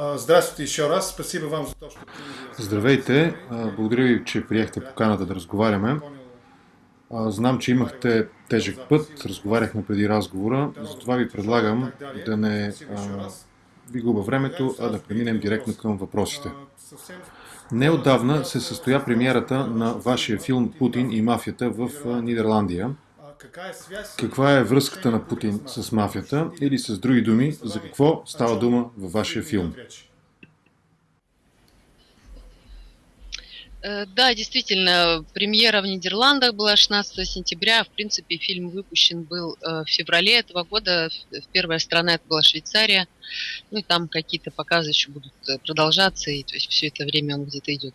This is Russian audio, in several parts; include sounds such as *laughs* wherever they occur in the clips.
Здравствуйте еще раз. Спасибо вам за то, что... Здравейте. Благодаря ви, че приехте поканата да разговаряме. Знам, че имахте тежък път, разговаряхме преди разговора, затова ви предлагам да не ви губа времето, а да преминем директно към въпросите. Неодавна се състоя премиерата на вашия филм Путин и мафията в Нидерландия. Каква е връзката на Путин с мафията или с други думи, за какво става дума във вашия филм? Да, действительно, премьера в Нидерландах была 16 сентября. В принципе, фильм выпущен был в феврале этого года. Первая страна это была Швейцария. Ну и там какие-то показы еще будут продолжаться, и то есть все это время он где-то идет.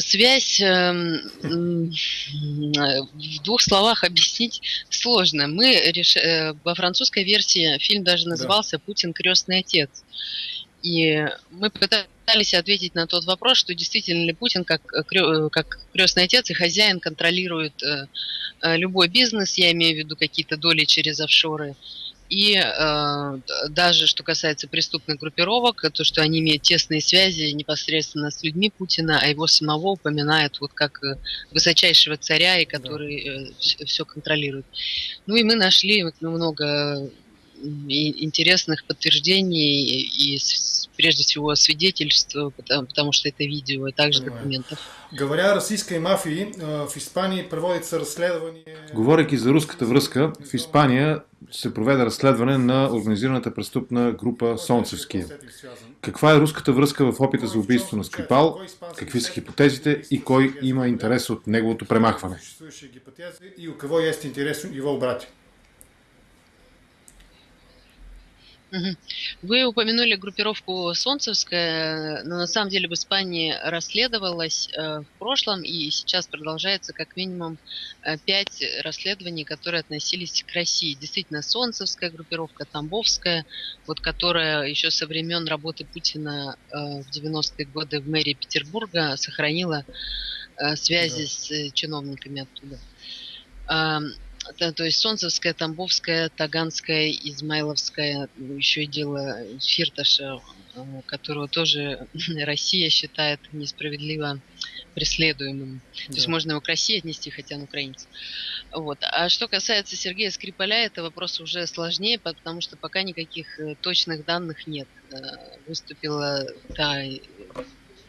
Связь эм, в двух словах объяснить сложно. Мы реш... Э, во французской версии фильм даже назывался «Путин крестный отец». И мы пытались ответить на тот вопрос, что действительно ли Путин как, как крестный отец и хозяин контролирует э, э, любой бизнес, я имею в виду какие-то доли через офшоры, и э, даже что касается преступных группировок, то, что они имеют тесные связи непосредственно с людьми Путина, а его самого упоминают вот как э, высочайшего царя, и который да. э, все, все контролирует. Ну и мы нашли много интересных подтверждений и прежде всего свидетельств, потому, потому что это видео и также Понимаю. документов. Говоря о российской мафии, в Испании проводится расследование... Говорейки за руската връзка, в Испания се проведе разследване на организираната престъпна група Солнцевски. Каква е руската връзка в опита за убийство на Скрипал, какви са хипотезите и кой има интерес от неговото премахване? И у кого есть интерес его убрать? Вы упомянули группировку Солнцевская, но на самом деле в Испании расследовалась э, в прошлом и сейчас продолжается как минимум э, пять расследований, которые относились к России. Действительно, Солнцевская группировка, Тамбовская, вот которая еще со времен работы Путина э, в 90-е годы в мэрии Петербурга сохранила связи да. с чиновниками оттуда да, то есть Солнцевская, Тамбовская, Таганская, Измайловская, ну, еще и дело Фирташа, э, которого тоже *laughs* Россия считает несправедливо преследуемым. Да. То есть можно его к России отнести, хотя он украинец. Вот. А что касается Сергея Скрипаля, это вопрос уже сложнее, потому что пока никаких э, точных данных нет. Э, выступила та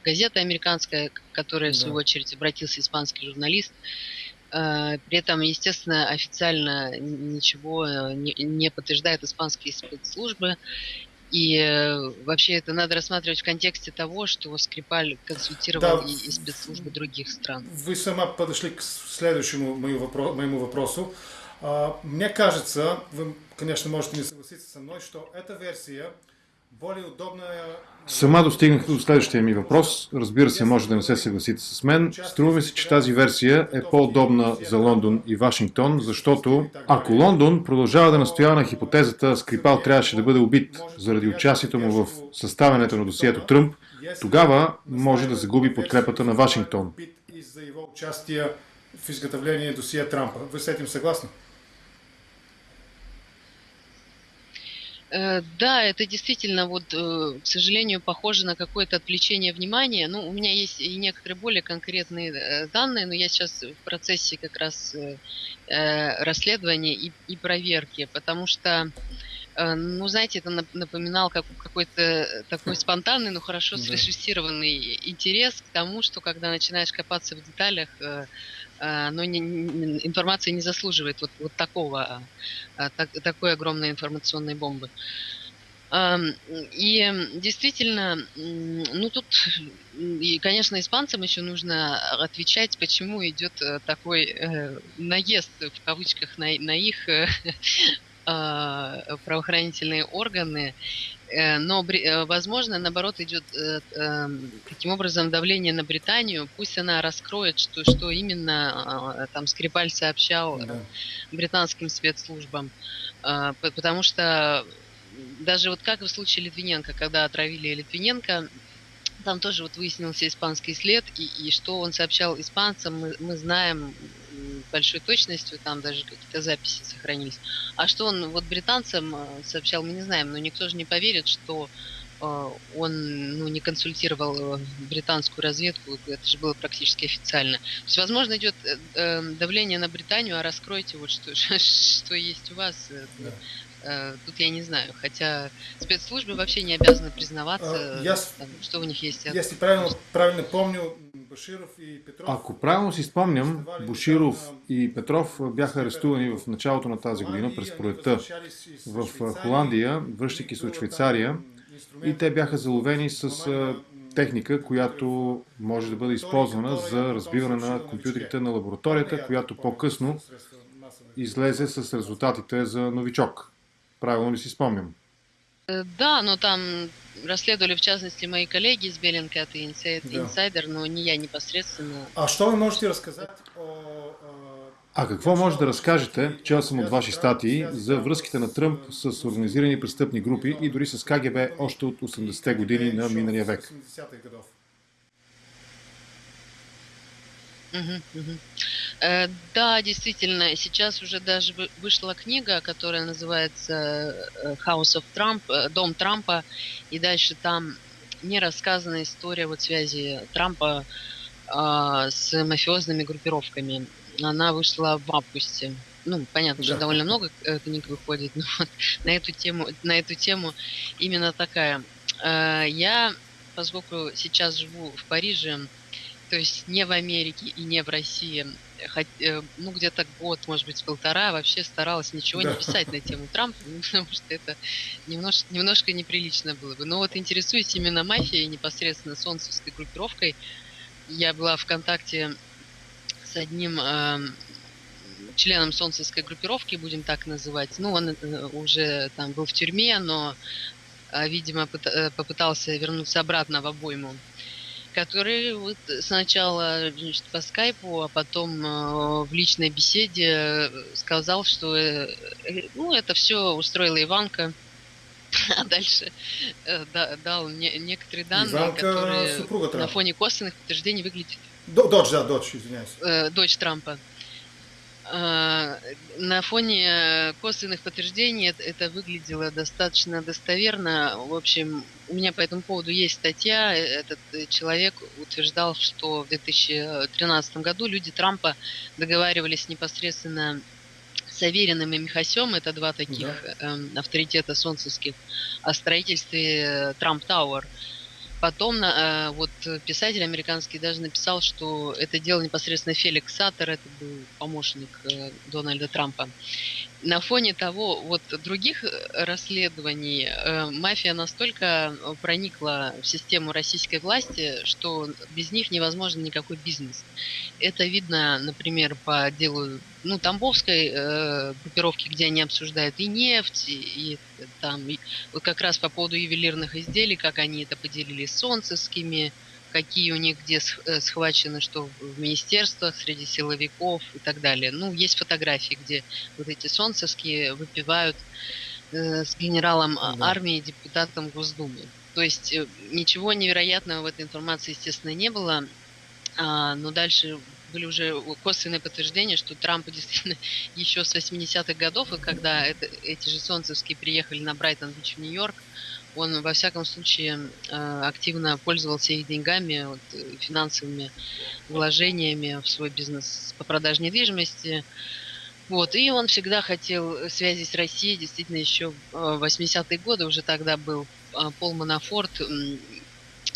газета американская, которая, в свою очередь, обратился испанский журналист, при этом, естественно, официально ничего э, не подтверждают испанские спецслужбы. И э, вообще это надо рассматривать в контексте того, что Скрипаль консультировал да, и, и спецслужбы других стран. Вы сама подошли к следующему моему вопросу. А, мне кажется, вы, конечно, можете не согласиться со мной, что эта версия Сама достигнах до следващия ми въпрос. Разбира се, може да не се съгласите с мен. Струва ми се, че тази версия е по-удобна за Лондон и Вашингтон, защото ако Лондон продължава да настоява на хипотезата Скрипал трябваше да бъде убит заради участието му в съставянето на досието Тръмп, тогава може да загуби подкрепата на Вашингтон. в изготовление досия Трампа. Вы с этим согласны? Да, это действительно, вот, э, к сожалению, похоже на какое-то отвлечение внимания. Ну, у меня есть и некоторые более конкретные э, данные, но я сейчас в процессе как раз расследования и, и проверки, потому что, ну, знаете, это напоминал как, какой-то такой спонтанный, но хорошо срежиссированный интерес к тому, что когда начинаешь копаться в деталях, но не, информация не заслуживает вот, вот такого, а, так, такой огромной информационной бомбы. И действительно, ну тут, и, конечно, испанцам еще нужно отвечать, почему идет э, такой э, наезд, в кавычках, на, на их э, *laughs* правоохранительные органы Э, но, э, возможно, наоборот, идет э, эм, таким образом давление на Британию. Пусть она раскроет, что, что именно там Скрипаль сообщал да. британским спецслужбам. Потому что даже вот как в случае Литвиненко, когда отравили Литвиненко, там тоже вот выяснился испанский след, и, и что он сообщал испанцам, мы, мы знаем большой точностью, там даже какие-то записи сохранились. А что он вот британцам э, сообщал, мы не знаем, но никто же не поверит, что э, он ну, не консультировал э, британскую разведку, это же было практически официально. То есть, возможно, идет давление на Британию, а раскройте вот что, *laughs* что есть у вас. Да. Тут я не знаю, хотя спецслужбы вообще не обязаны признаваться, я, там, что у них есть. Если правильно, правильно помню, Ако правилно си спомням, Буширов и Петров бяха арестувани в началото на тази година, през пролетта, в Холандия, връщайки се от Швейцария, и те бяха заловени с техника, която може да бъде използвана за разбиване на компютрите на лабораторията, която по-късно излезе с резултатите за новичок. Правилно ли си спомням? Э, да, но там расследовали, в частности, мои коллеги из Bellingcat и Инсайдер, да. но не я непосредственно. А что вы можете рассказать о... А какво може да разкажете, чел съм от ваши статии, за връзките на Тръмп с организирани престъпни групи и дори с КГБ още от 80-те години на миналия век? Угу, угу. Э, да, действительно, сейчас уже даже вышла книга, которая называется э, House of Trump, э, Дом Трампа, и дальше там не рассказана история вот связи Трампа э, с мафиозными группировками. Она вышла в августе. Ну, понятно, да. что довольно много книг выходит, *laughs* но вот на эту тему, на эту тему именно такая. Э, я, поскольку сейчас живу в Париже, то есть не в Америке и не в России, Э, ну, где-то год, может быть, полтора вообще старалась ничего да. не писать на тему Трампа, *laughs* потому что это немножко, немножко неприлично было бы. Но вот интересуюсь именно мафией, непосредственно солнцевской группировкой. Я была в контакте с одним э, членом солнцевской группировки, будем так называть. Ну, он э, уже там был в тюрьме, но, э, видимо, э, попытался вернуться обратно в обойму который вот сначала значит, по скайпу, а потом э, в личной беседе сказал, что э, ну, это все устроила Иванка, *laughs* а дальше э, да, дал не, некоторые данные, Иванка, которые на фоне косвенных подтверждений выглядят... Дочь, да, дочь, извиняюсь. Э, дочь Трампа. А, на фоне косвенных подтверждений это, выглядело достаточно достоверно. В общем, у меня по этому поводу есть статья. Этот человек утверждал, что в 2013 году люди Трампа договаривались непосредственно с Авериным и Михасем, это два таких да. э, авторитета солнцевских, о строительстве Трамп Тауэр. Потом э, вот писатель американский даже написал, что это делал непосредственно Феликс Саттер, это был помощник э, Дональда Трампа. На фоне того, вот других расследований, э, мафия настолько проникла в систему российской власти, что без них невозможен никакой бизнес. Это видно, например, по делу ну, Тамбовской э, группировки, где они обсуждают и нефть, и, и там и, вот как раз по поводу ювелирных изделий, как они это поделили с солнцевскими, какие у них где э, схвачены, что в министерствах, среди силовиков и так далее. Ну, есть фотографии, где вот эти солнцевские выпивают э, с генералом да. армии, депутатом Госдумы. То есть э, ничего невероятного в этой информации, естественно, не было. А, но дальше были уже косвенные подтверждения, что Трамп *laughs* действительно еще с 80-х годов, и когда это, эти же солнцевские приехали на Брайтон-Бич в Нью-Йорк, он во всяком случае э, активно пользовался их деньгами, вот, э, финансовыми вложениями в свой бизнес по продаже недвижимости. Вот, и он всегда хотел связи с Россией, действительно, еще в 80-е годы уже тогда был Пол Манафорт,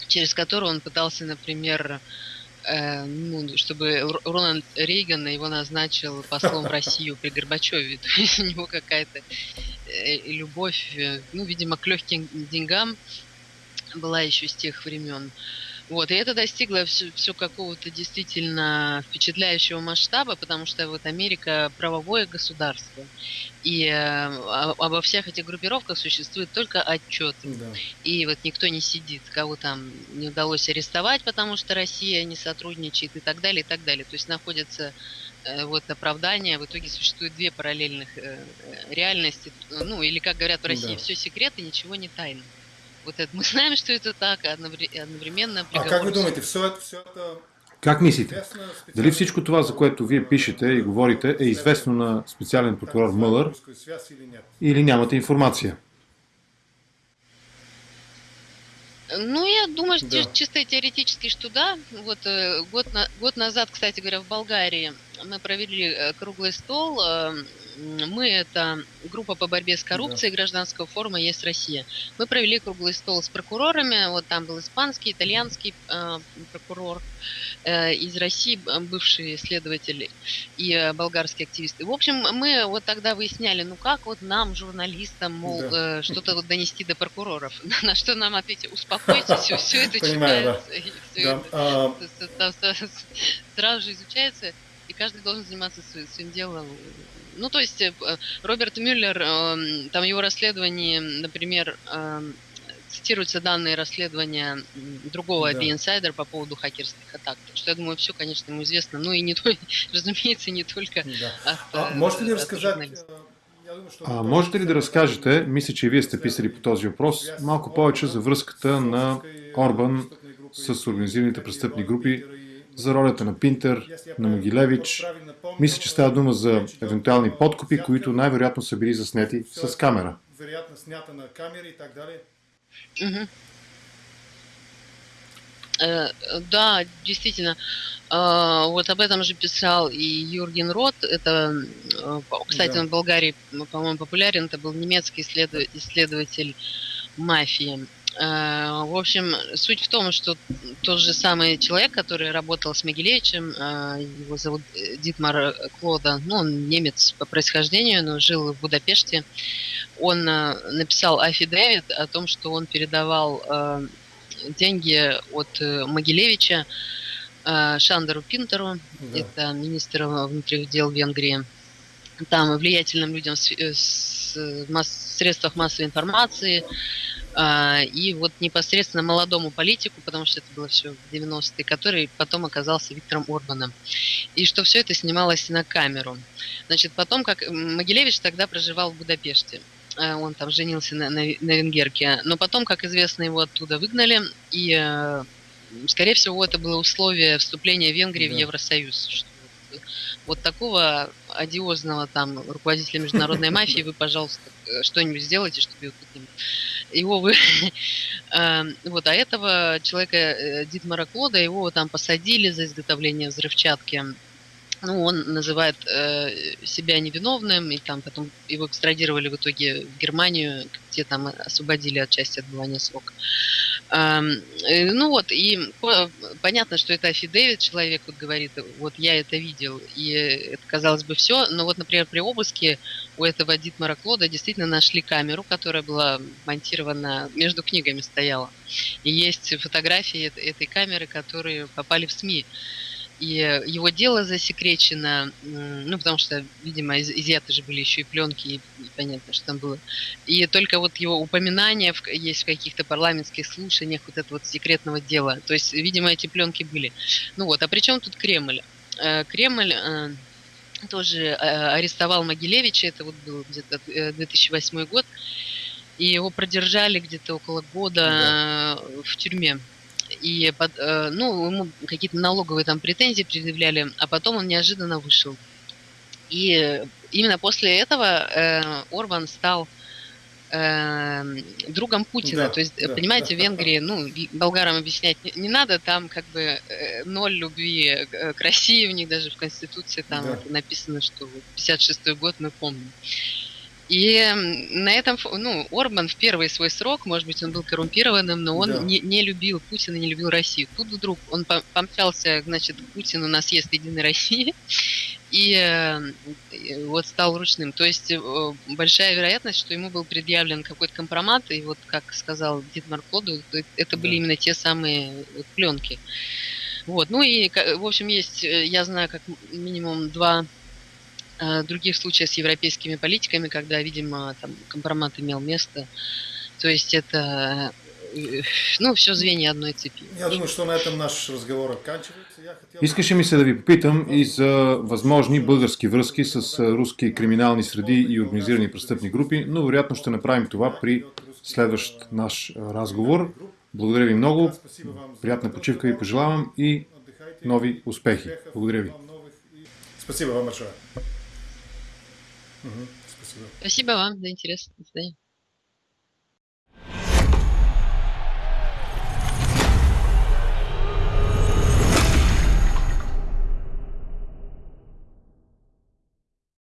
через которого он пытался, например, Э, ну, чтобы Рональд Рейган его назначил послом в Россию при Горбачеве. *laughs* То есть у него какая-то э, любовь, э, ну, видимо, к легким деньгам была еще с тех времен. Вот, и это достигло все, все какого-то действительно впечатляющего масштаба, потому что вот Америка правовое государство. И э, обо всех этих группировках существует только отчет. Да. И вот никто не сидит, кого там не удалось арестовать, потому что Россия не сотрудничает и так далее, и так далее. То есть находятся э, вот оправдания, в итоге существует две параллельных э, реальности. Ну, или, как говорят в России, да. все секреты, ничего не тайно. Вот это мы знаем, что это так, одновременно... А как вы думаете, все это, все это Как мислите? Дали всичко това, за което вие пишете и говорите, е известно на специален прокурор Мълър или нямате информация? Ну, я думаю, Да. чи- чисто теоретически, что да. Вот э, год, на- год назад, кстати говоря, в Болгарии мы провели э, круглый стол. Мы это группа по борьбе с коррупцией гражданского форума «Есть Россия». Мы провели круглый стол с прокурорами. Вот там был испанский, итальянский э, прокурор э, из России, бывший следователь и э, болгарские активисты. В общем, мы вот тогда выясняли, ну как вот нам, журналистам, мол, Да. э, что-то вот донести до прокуроров. *laughs* На что нам ответили, успокойтесь, все, это *laughs* да. читается, Да, а, сразу же изучается, и каждый должен заниматься сво- своим делом. Ну, то есть э, э, Роберт Мюллер, эм, там его расследование, например, эм, цитируются данные расследования другого Да. The Insider по поводу хакерских атак. Так что я думаю, все, конечно, ему известно. Ну и не только, *laughs* разумеется, не только да. от, А, э, можете ли а, думаю, что- А, можете ли да разкажете, мисля, че и вие сте писали по този въпрос, малко повече за връзката на Орбан с организираните престъпни групи, за ролята на Пинтер, на Могилевич. Мисля, че става дума за евентуални подкупи, които най-вероятно са били заснети с камера. Вероятно снято на камери и так далее. Э, Да, действительно. Вот об этом же писал и Юрген Рот. Это, кстати, он в Болгарии, по-моему, популярен. Это был немецкий исследов- исследователь мафии. Э, В общем, суть в том, что тот же самый человек, который работал с Могилевичем, э, его зовут э, Дитмар Клода, ну, он немец по происхождению, но жил в Будапеште. Он написал афидевит о том, что он передавал деньги от Могилевича Шандеру Пинтеру, Да. это министр внутренних дел Венгрии, там влиятельным людям в средствах массовой информации, и вот непосредственно молодому политику, потому что это было все в 90-е, который потом оказался Виктором Орбаном. И что все это снималось на камеру. Значит, потом, как Могилевич тогда проживал в Будапеште. Э, Он там женился на, на, на венгерке. Но потом, как известно, его оттуда выгнали. И, э, скорее всего, это было условие вступления Венгрии в Да. Евросоюз. Что вот, такого одиозного там руководителя международной *laughs* мафии вы, пожалуйста, э, что-нибудь сделайте, чтобы его его вы... А, *laughs* Вот, а этого человека, э, Дитмара Клода, его там посадили за изготовление взрывчатки. Ну, он называет э, себя невиновным, и там потом его экстрадировали в итоге в Германию, где там освободили от части отбывания срока. Ам, э, ну вот, и понятно, что это афидевит, человек вот говорит, вот я это видел, и это, казалось бы, все, но вот, например, при обыске у этого Дитмара Клода действительно нашли камеру, которая была монтирована, между книгами стояла. И есть фотографии эт- этой камеры, которые попали в СМИ. И его дело засекречено, ну, потому что, видимо, из- изъяты же были еще и пленки, и, и понятно, что там было. И только вот его упоминания в, есть в каких-то парламентских слушаниях вот этого вот секретного дела. То есть, видимо, эти пленки были. Ну вот, а при чем тут Кремль? Э, Кремль э, тоже э, арестовал Могилевича, это вот был где-то э, 2008 год, и его продержали где-то около года э, в тюрьме. И под- э, ну, ему какие-то налоговые там претензии предъявляли, а потом он неожиданно вышел. И именно после этого э, Орбан стал э, другом Путина. Да, То есть, да, понимаете, да. в Венгрии, ну, болгарам объяснять не, не надо, там как бы ноль любви к, России, у них даже в Конституции там Да. написано, что 56 год мы помним. И на этом, ну, Орбан в первый свой срок, может быть, он был коррумпированным, но он Да. не, не любил Путина, не любил Россию. Тут вдруг он по- помчался, значит, Путину на съезд Единой России *laughs* и э, и вот стал ручным. То есть э, большая вероятность, что ему был предъявлен какой-то компромат, и вот, как сказал Дитмар Клоду, э, это были Да. именно те самые пленки. Вот, ну и, в общем, есть, я знаю, как минимум два других случаев с европейскими политиками, когда, видимо, там компромат имел место. То есть это, э, ну, все звенья одной цепи. Я думаю, что на этом наш разговор оканчивается. Хотел... Искаше ми се да ви попитам и за възможни български връзки с руски криминални среди и организирани престъпни групи, но вероятно ще направим това при следващ наш разговор. Благодаря ви много, приятна почивка ви пожелавам и нови успехи. Благодаря ви. Спасибо вам большое. Угу. Спасибо. Спасибо вам за интерес. До свидания.